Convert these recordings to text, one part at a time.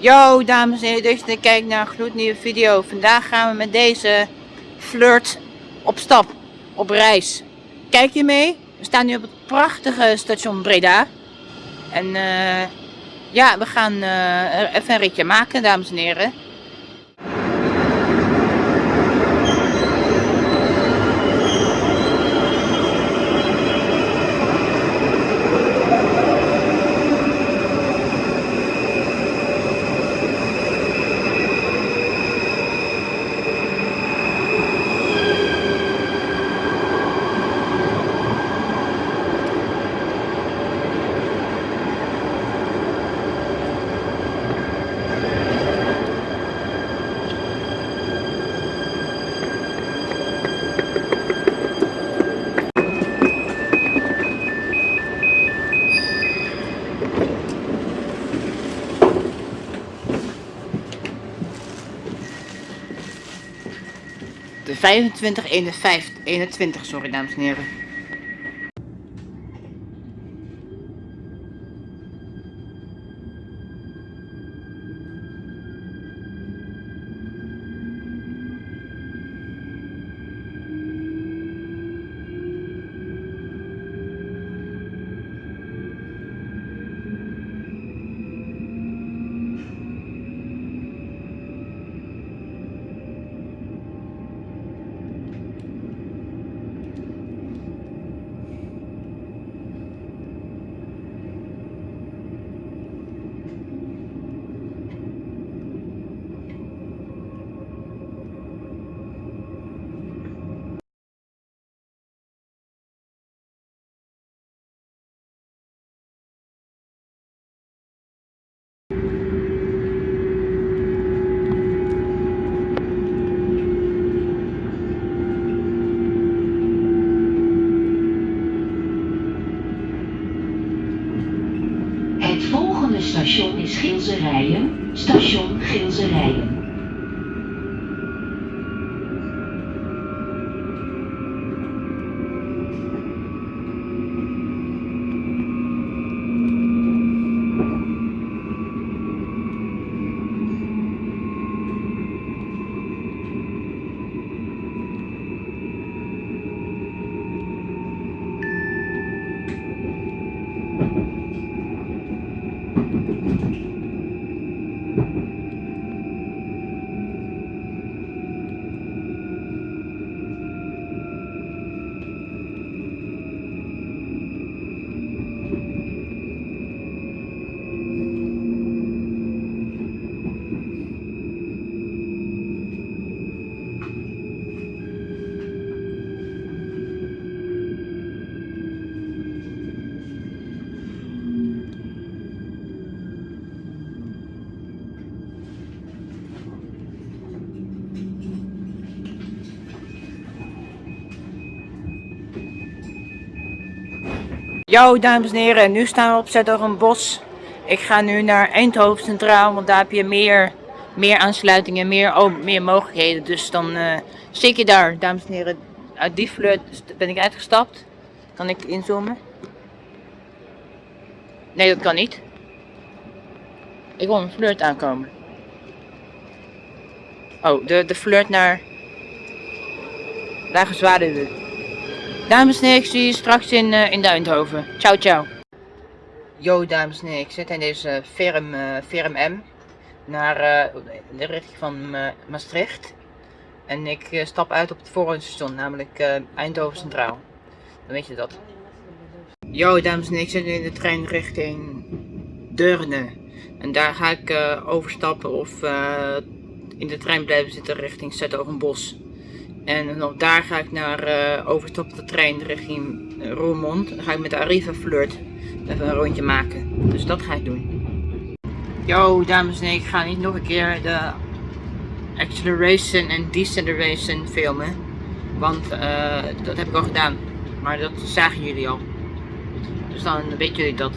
Yo dames en heren, dus je kijkt naar een gloednieuwe video. Vandaag gaan we met deze flirt op stap, op reis. Kijk je mee? We staan nu op het prachtige station Breda. En uh, ja, we gaan uh, even een ritje maken dames en heren. 25, 51, 21, sorry dames en heren. Yo dames en heren, nu staan we op Zetogenbos. Ik ga nu naar Eindhoven Centraal, want daar heb je meer, meer aansluitingen, meer, oh, meer mogelijkheden. Dus dan uh, je daar, dames en heren. Uit die flirt ben ik uitgestapt. Kan ik inzoomen? Nee, dat kan niet. Ik wil een flirt aankomen. Oh, de, de flirt naar... Lage Zwaarden. Dames en heren, ik zie je straks in, uh, in Duindhoven. Ciao, ciao. Yo, dames en heren, ik zit in deze firm, uh, firm M naar de richting van Maastricht. En ik stap uit op het volgende station, namelijk Eindhoven Centraal. Dan weet je dat. Yo, dames en heren, ik zit in de trein richting Deurne. En daar ga ik overstappen of in de trein blijven zitten richting Zetogenbos. En nog daar ga ik naar uh, overstap de trein richting Roermond. Dan ga ik met de Arriva Flirt even een rondje maken. Dus dat ga ik doen. Yo dames en heren, ik ga niet nog een keer de acceleration en deceleration filmen. Want uh, dat heb ik al gedaan. Maar dat zagen jullie al. Dus dan weten jullie dat.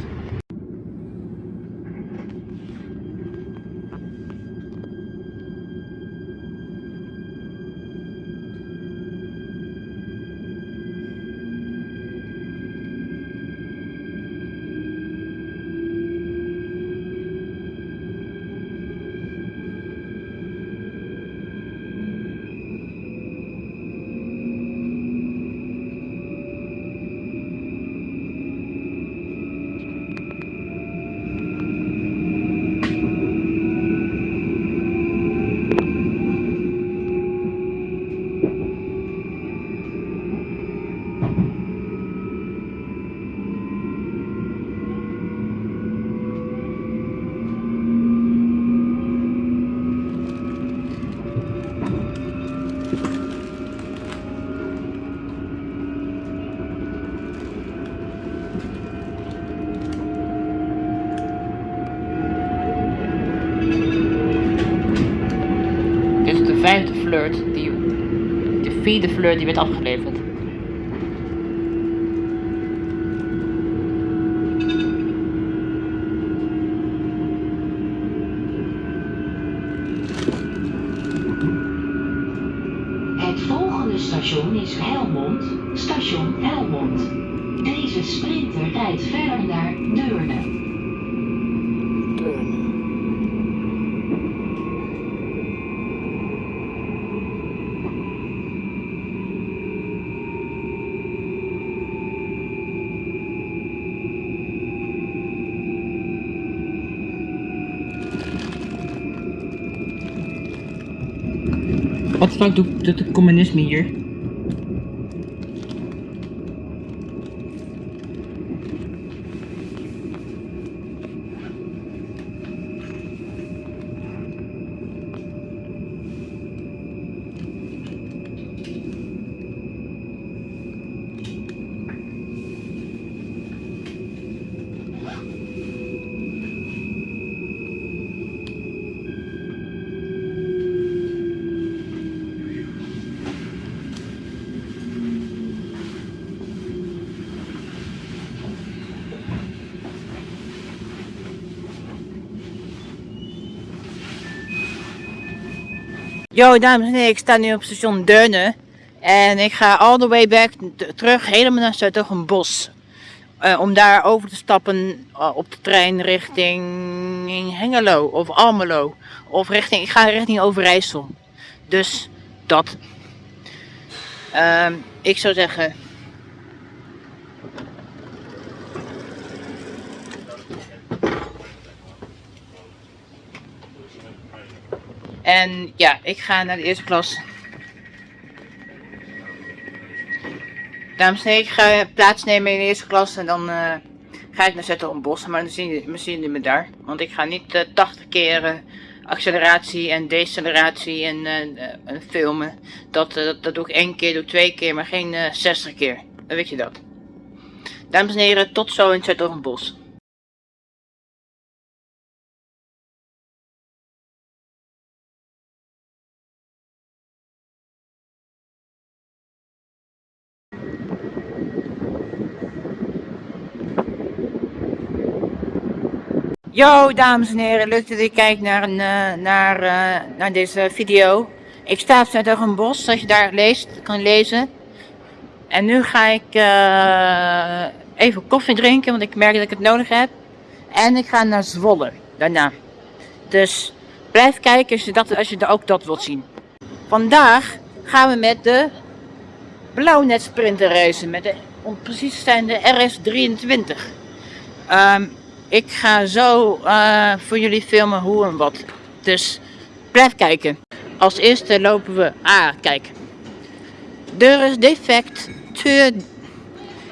De flirt die werd afgeleverd. Het volgende station is Helmond, station Helmond. Deze sprinter rijdt verder naar Deurne. Wat doet doet het communisme hier? Yo, dames en heren, ik sta nu op station Deurne. En ik ga all the way back terug helemaal naar Zuidoogenbos. Eh om daar over te stappen eh, op de trein richting Hengelo of Almelo. Of richting, ik ga richting Overijssel. Dus dat. Ehm, ik zou zeggen. En ja, ik ga naar de eerste klas. Dames en heren, ik ga plaatsnemen in de eerste klas en dan eh, ga ik naar Zettelenbos. Maar dan zien zien jullie me daar. Want ik ga niet eh 80 keer eh, acceleratie en deceleratie en, eh, eh, en filmen. Dat, eh, dat, doe ik één keer, doe ik twee keer, maar geen eh 60 keer. Dan weet je dat. Dames en heren, tot zo in Zettelenbos. Yo, dames en heren, leuk dat u kijkt naar, een, eh, naar, eh, naar deze video. Ik sta op een bos, zoals je daar leest, kan lezen. En nu ga ik eh, even koffie drinken, want ik merk dat ik het nodig heb. En ik ga naar Zwolle, daarna. Dus blijf kijken als je, dat, als je ook dat wilt zien. Vandaag gaan we met de Blauwnet Sprinter reizen, met de, om precies te zijn de RS23. Ehm, ik ga zo eh, voor jullie filmen hoe en wat. Dus blijf kijken. Als eerste lopen we. Ah, kijk. There is defect.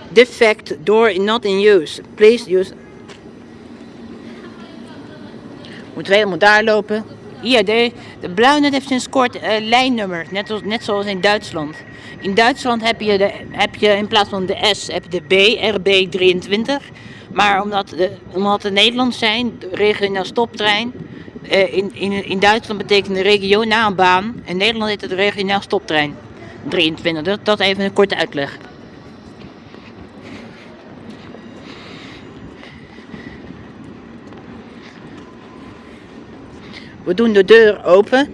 Defect door not in use. Please use. Moeten we helemaal daar lopen. De, de Blauwnet heeft sinds kort eh, lijnnummer. Net, als, net zoals in Duitsland. In Duitsland heb je, de, heb je in plaats van de S heb je de B, RB23. Maar omdat, de, omdat het Nederlands zijn, regionaal stoptrein. eh, in, in, in Duitsland betekent de regionaal baan. In Nederland heet het regionaal stoptrein. 23, dat, dat even een korte uitleg. We doen de deur open.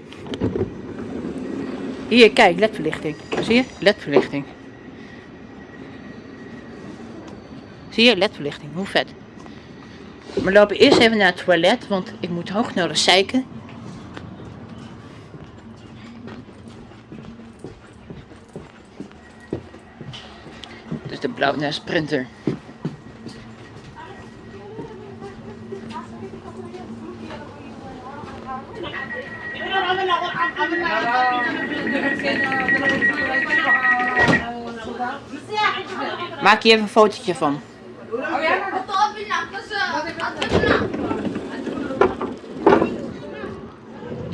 Hier, kijk, ledverlichting. Zie je? Ledverlichting. Zie je? Ledverlichting. Hoe vet. We lopen eerst even naar het toilet, want ik moet hoog nodig zeiken. Dus de blauwe sprinter. Maak hier even een fotootje van.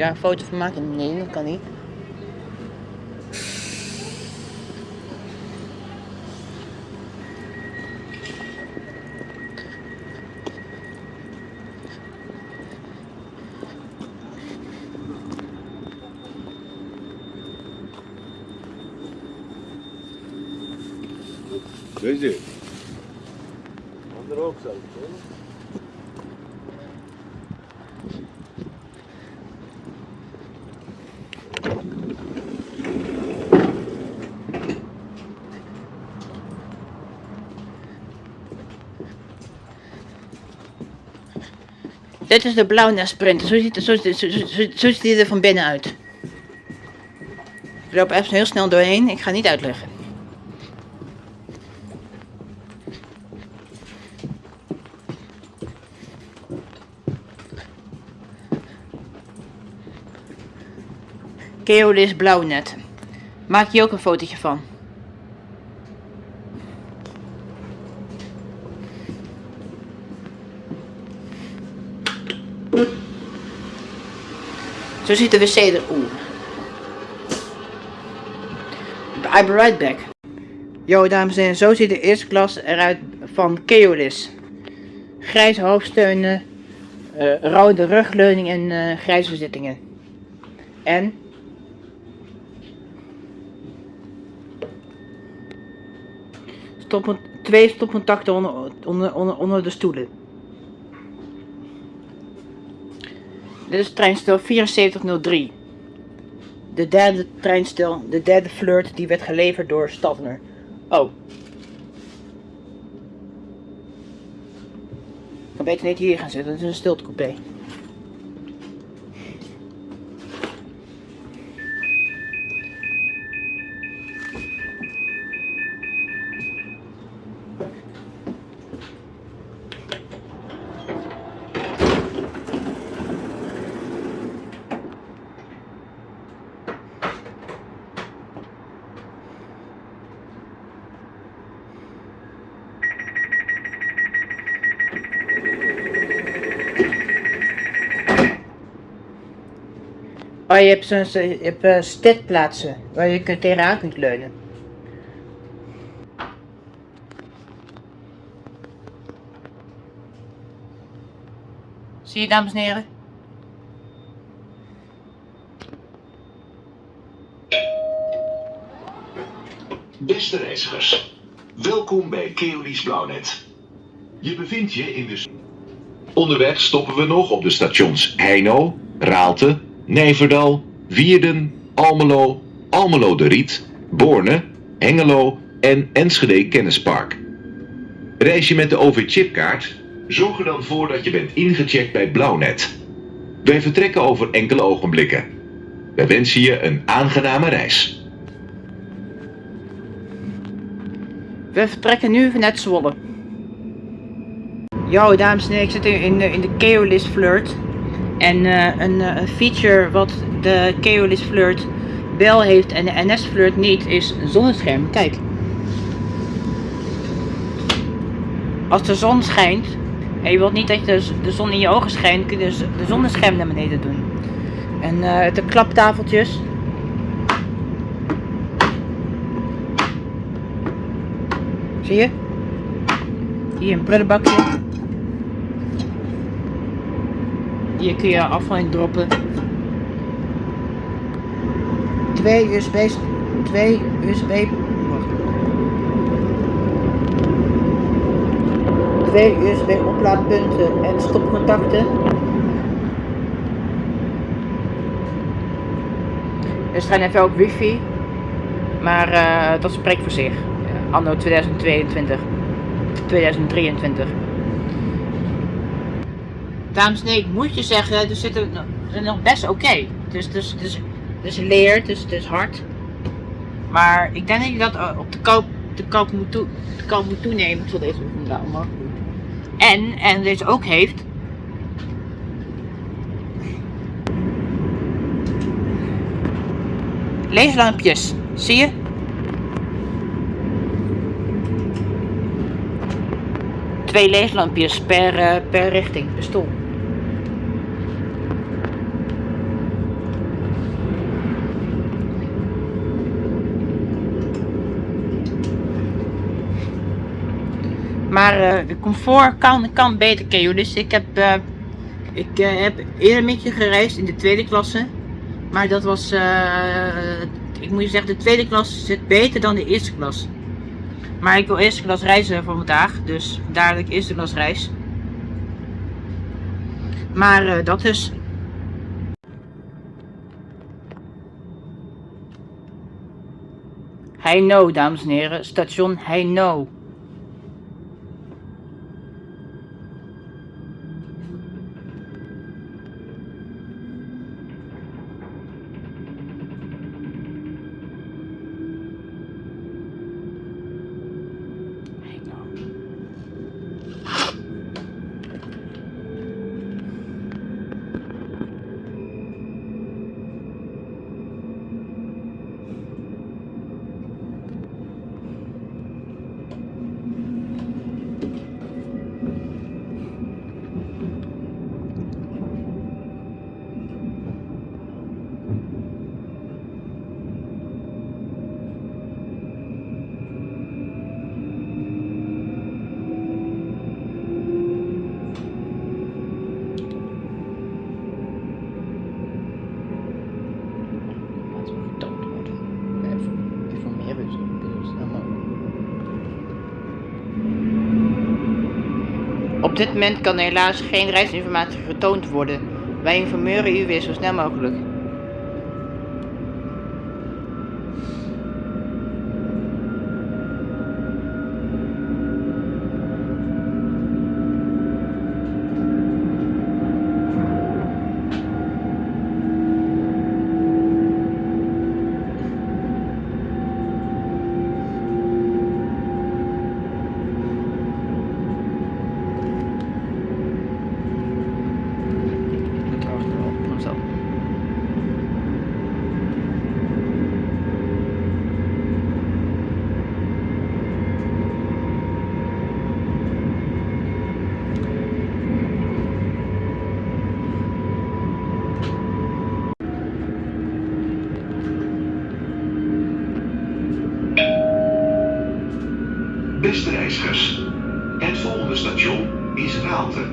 daar een foto van maken? Nee, dat kan niet. Deze. Andere ook zo. Dit is de sprinter. Zo ziet, zo, zo, zo ziet hij er van binnen uit. Ik loop even heel snel doorheen. Ik ga niet uitleggen. Keolis blauwnet. Maak je ook een fotootje van. Zo ziet de wc er. Oeh. I'll be right back. Yo, dames en heren, zo ziet de eerste klas eruit van Keolis. Grijze hoofdsteunen, eh, rode rugleuning en eh, grijze zittingen. En stoppen, twee stopcontacten onder, onder, onder de stoelen. Dit is treinstel 7403. De derde treinstel, de derde flirt, die werd geleverd door Stadner. Oh. Ik kan beter niet hier gaan zitten, het is een stiltecoupé. Je hebt, zo'n je hebt eh, stedplaatsen waar je tegenaan kunt leunen. Zie je, dames en heren? Beste reizigers, welkom bij Keolis Blauwnet. Je bevindt je in de... Onderweg stoppen we nog op de stations Heino, Raalte, Nijverdal, Wierden, Almelo, Almelo de Riet, Borne, Hengelo en Enschede Kennispark. Reis je met de OV-chipkaart? Zorg er dan voor dat je bent ingecheckt bij Blauwnet. Wij vertrekken over enkele ogenblikken. Wij wensen je een aangename reis. We vertrekken nu vanuit Zwolle. Yo, dames en heren, ik zit in de, in de Keolis Flirt. En eh, een, eh, een feature wat de Keolis Flirt wel heeft en de NS Flirt niet, is een zonnescherm. Kijk. Als de zon schijnt, en je wilt niet dat de, de zon in je ogen schijnt, kun je dus de zonnescherm naar beneden doen. En eh, de klaptafeltjes. Zie je? Hier een prullenbakje. Hier kun je afval in droppen. Twee USB, twee USB, wacht. Twee USB oplaadpunten en stopcontacten. Er staan even ook wifi, maar eh, dat spreekt voor zich. Ja, anno 2022, 2023. Dames en heren, ik moet je zeggen, er zitten zijn nog best oké. Dus, dus, dus, dus leer, dus het is hard. Maar ik denk dat je dat eh, op de koop, de koop, moet, toe, de koop moet toenemen. Zal deze doen. En, en deze ook heeft. Leeslampjes, zie je? Twee leeslampjes per, eh, per richting, per stoel. Maar eh, de comfort kan, kan beter, Keo. Dus ik heb, eh, ik eh, heb eerder met je gereisd in de tweede klasse. Maar dat was, ik moet je zeggen, de tweede klas zit beter dan de eerste klas. Maar ik wil eerste klas reizen voor vandaag, dus ik eerste klas reis. Maar dat dus. Heino, dames en heren, station. Heino. Laten we getoond worden. Even informeren, dus zo snel mogelijk. Op dit moment kan helaas geen reisinformatie getoond worden. Wij informeren u weer zo snel mogelijk. Ik moet wachten op mezelf. Het volgende station is Raalte.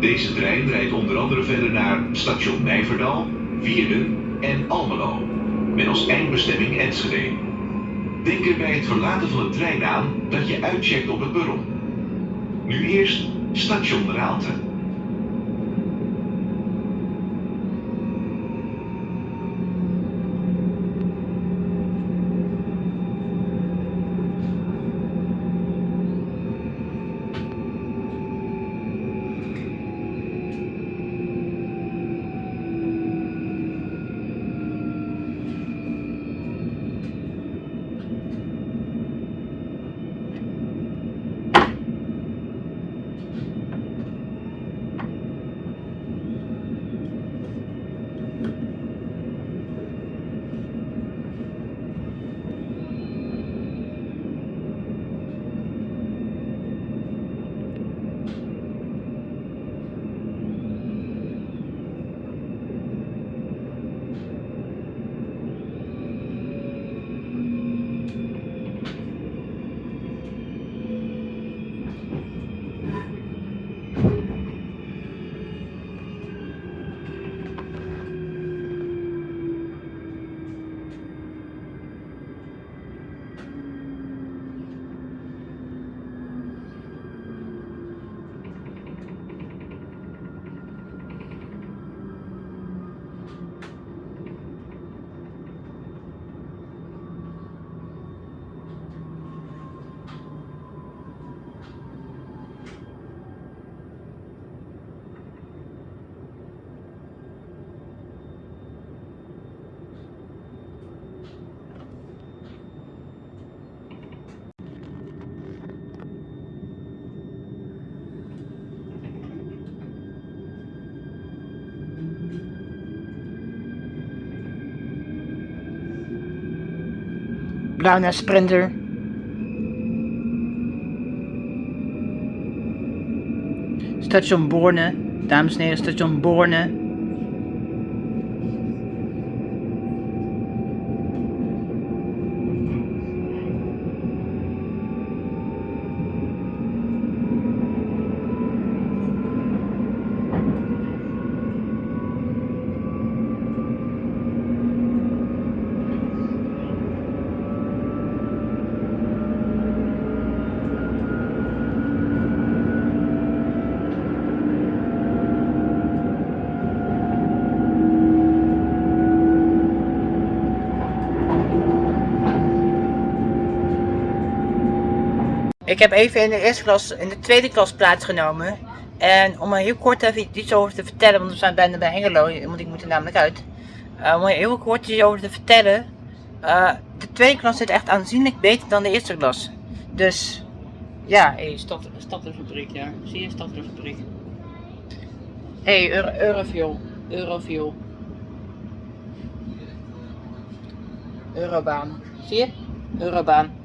Deze trein rijdt onder andere verder naar station Nijverdal, Wierden en Almelo, met als eindbestemming Enschede. Denk er bij het verlaten van de trein aan dat je uitcheckt op het perron. Nu eerst station Raalte. Blauw naar Sprinter. Station Borne. Dames en heren, station Borne. Ik heb even in de eerste klas, in de tweede klas plaatsgenomen. En om er heel kort even iets over te vertellen, want we zijn bijna bij Hengelo, want ik moet er namelijk uit. Uh, om er heel kort iets over te vertellen. Uh, de tweede klas zit echt aanzienlijk beter dan de eerste klas. Dus, ja, hey, stad, fabriek, ja. Zie je, fabriek. Hé, hey, Euro, Eurofuel. Eurofuel. Eurobaan. Zie je? Eurobaan.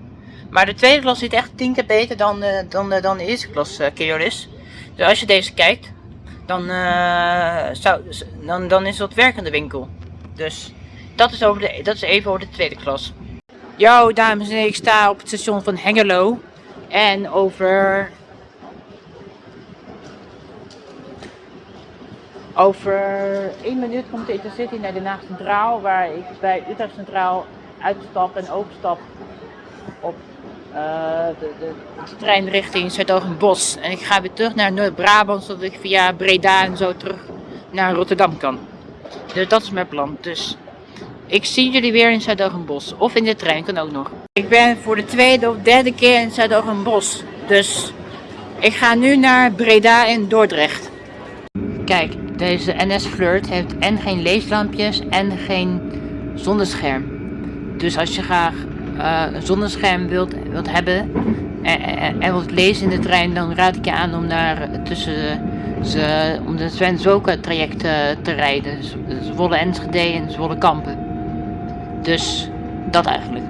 Maar de tweede klas zit echt tien keer beter dan, uh, dan, uh, dan de eerste klas uh. Dus als je deze kijkt, dan, zou, dan, dan is dat werkende winkel. Dus dat is, over de, dat is even over de tweede klas. Yo dames en heren, ik sta op het station van Hengelo. En over... Over één minuut komt de Intercity naar Den Haag Centraal. Waar ik bij Utrecht Centraal uitstap en overstap op uh, de, de, trein richting Zuid-Bos. En ik ga weer terug naar Noord-Brabant, zodat ik via Breda en zo terug naar Rotterdam kan. Dus dat is mijn plan. Dus ik zie jullie weer in Zuid-Bos. Of in de trein, kan ook nog. Ik ben voor de tweede of derde keer in Zuid-Bos. Dus ik ga nu naar Breda en Dordrecht. Kijk, deze NS Flirt heeft en geen leeslampjes en geen zonnescherm. Dus als je graag uh, zonnescherm wilt, wilt hebben en, en, wilt lezen in de trein, dan raad ik je aan om naar tussen ze, om de Sven Zoka traject uh, te rijden. Zwolle Enschede en Zwolle Kampen. Dus dat eigenlijk.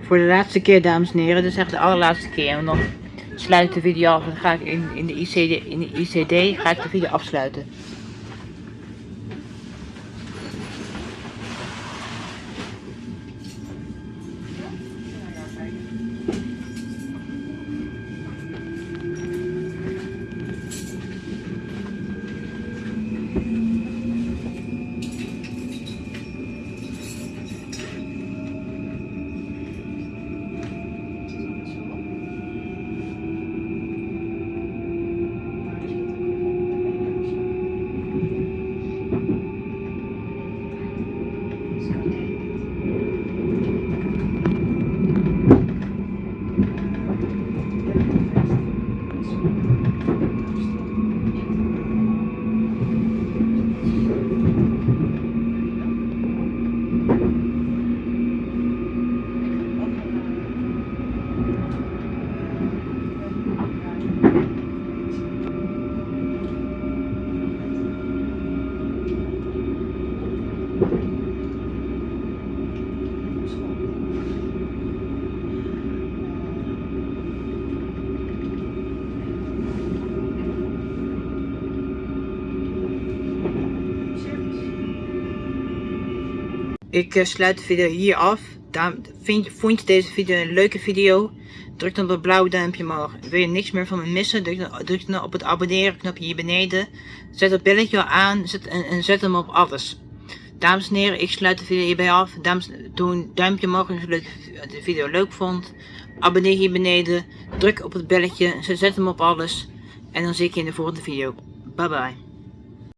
Voor de laatste keer dames en heren, dus echt de allerlaatste keer. En dan sluit de video af en ga ik in, in, de ICD, in de ICD ga ik de video afsluiten. Ik uh, sluit de video hier af. vond je deze video een leuke video? Druk dan op het blauwe duimpje omhoog. Wil je niks meer van me missen? Druk dan, op het abonneren knopje hier beneden. Zet het belletje aan zet, en, en, zet hem op alles. Dames en heren, ik sluit de video hierbij af. Dames, doe een duimpje omhoog als je de video leuk vond. Abonneer hier beneden. Druk op het belletje. Zet hem op alles. En dan zie ik je in de volgende video. Bye bye.